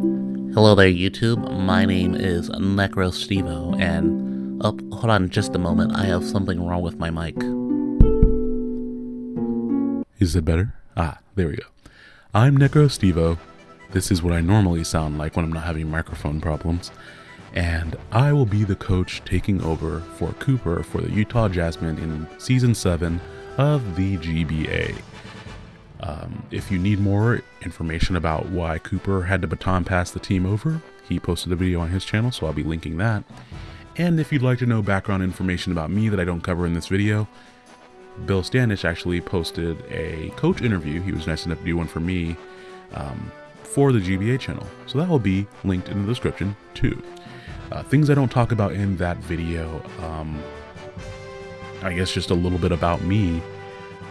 Hello there, YouTube. My name is NecroStevo, and oh, hold on just a moment. I have something wrong with my mic. Is it better? Ah, there we go. I'm NecroStevo. This is what I normally sound like when I'm not having microphone problems. And I will be the coach taking over for Cooper for the Utah Jasmine in Season 7 of the GBA. Um, if you need more information about why Cooper had to baton pass the team over, he posted a video on his channel, so I'll be linking that. And if you'd like to know background information about me that I don't cover in this video, Bill Standish actually posted a coach interview. He was nice enough to do one for me um, for the GBA channel. So that will be linked in the description too. Uh, things I don't talk about in that video, um, I guess just a little bit about me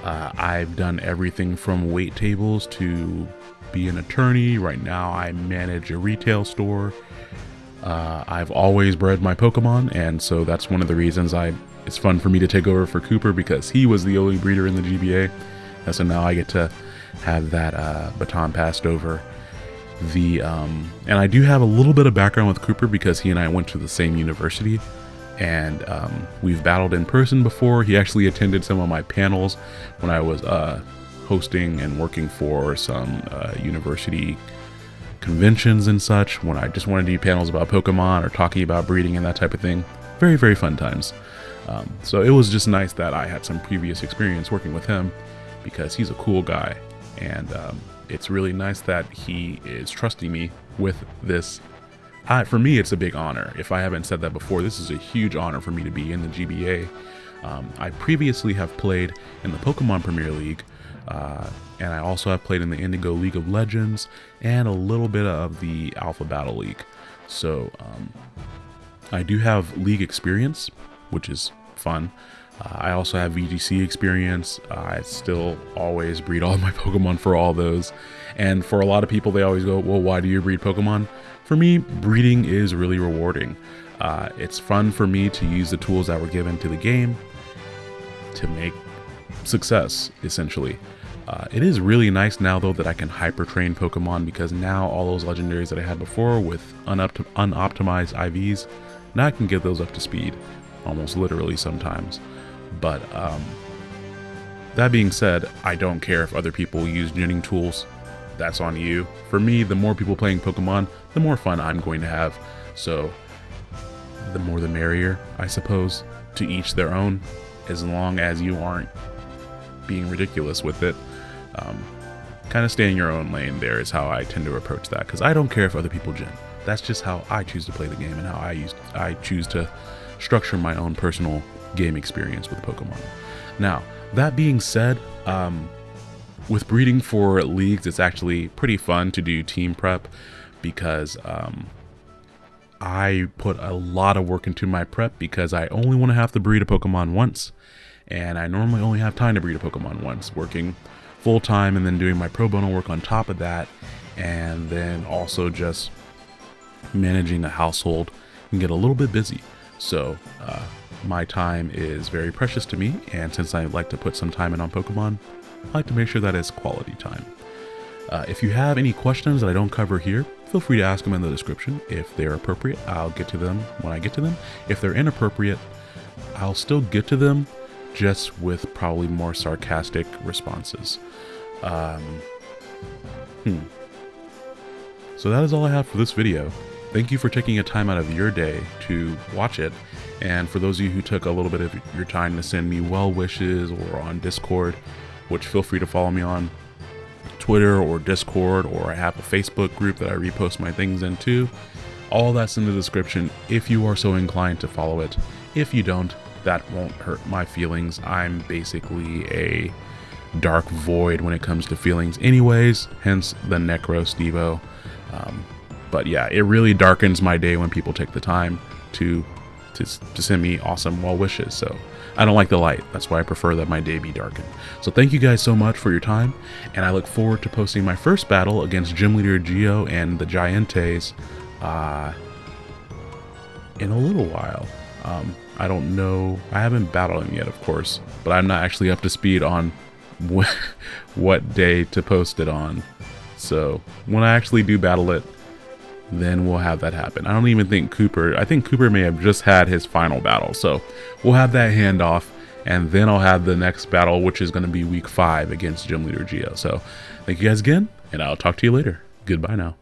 uh, I've done everything from wait tables to be an attorney. Right now, I manage a retail store. Uh, I've always bred my Pokemon, and so that's one of the reasons I. It's fun for me to take over for Cooper because he was the only breeder in the GBA, and so now I get to have that uh, baton passed over. The um, and I do have a little bit of background with Cooper because he and I went to the same university and um, we've battled in person before. He actually attended some of my panels when I was uh, hosting and working for some uh, university conventions and such. When I just wanted to do panels about Pokemon or talking about breeding and that type of thing. Very, very fun times. Um, so it was just nice that I had some previous experience working with him because he's a cool guy. And um, it's really nice that he is trusting me with this I, for me, it's a big honor. If I haven't said that before, this is a huge honor for me to be in the GBA. Um, I previously have played in the Pokemon Premier League, uh, and I also have played in the Indigo League of Legends and a little bit of the Alpha Battle League. So um, I do have league experience, which is fun. Uh, I also have VGC experience. Uh, I still always breed all my Pokemon for all those. And for a lot of people, they always go, well, why do you breed Pokemon? For me, breeding is really rewarding. Uh, it's fun for me to use the tools that were given to the game to make success, essentially. Uh, it is really nice now, though, that I can hyper train Pokemon because now all those legendaries that I had before with unopt unoptimized IVs, now I can get those up to speed, almost literally sometimes. But um, that being said, I don't care if other people use genning tools that's on you. For me, the more people playing Pokemon, the more fun I'm going to have. So, the more the merrier, I suppose. To each their own, as long as you aren't being ridiculous with it. Um, kind of stay in your own lane there is how I tend to approach that because I don't care if other people gen. That's just how I choose to play the game and how I use I choose to structure my own personal game experience with Pokemon. Now, that being said, um, with breeding for leagues, it's actually pretty fun to do team prep because um, I put a lot of work into my prep because I only want to have to breed a Pokemon once. And I normally only have time to breed a Pokemon once, working full time and then doing my pro bono work on top of that. And then also just managing the household and get a little bit busy. So uh, my time is very precious to me. And since I like to put some time in on Pokemon, I like to make sure that it's quality time. Uh, if you have any questions that I don't cover here, feel free to ask them in the description. If they're appropriate, I'll get to them when I get to them. If they're inappropriate, I'll still get to them, just with probably more sarcastic responses. Um, hmm. So that is all I have for this video. Thank you for taking a time out of your day to watch it. And for those of you who took a little bit of your time to send me well wishes or on Discord, which feel free to follow me on Twitter or Discord, or I have a Facebook group that I repost my things into. All that's in the description if you are so inclined to follow it. If you don't, that won't hurt my feelings. I'm basically a dark void when it comes to feelings, anyways, hence the NecroStevo. Um, but yeah, it really darkens my day when people take the time to to, to send me awesome well wishes. So I don't like the light. That's why I prefer that my day be darkened. So thank you guys so much for your time, and I look forward to posting my first battle against Gym Leader Geo and the Giantes uh, in a little while. Um, I don't know. I haven't battled him yet, of course, but I'm not actually up to speed on what day to post it on. So when I actually do battle it, then we'll have that happen. I don't even think Cooper, I think Cooper may have just had his final battle. So we'll have that handoff, and then I'll have the next battle, which is going to be week five against Gym Leader Geo. So thank you guys again, and I'll talk to you later. Goodbye now.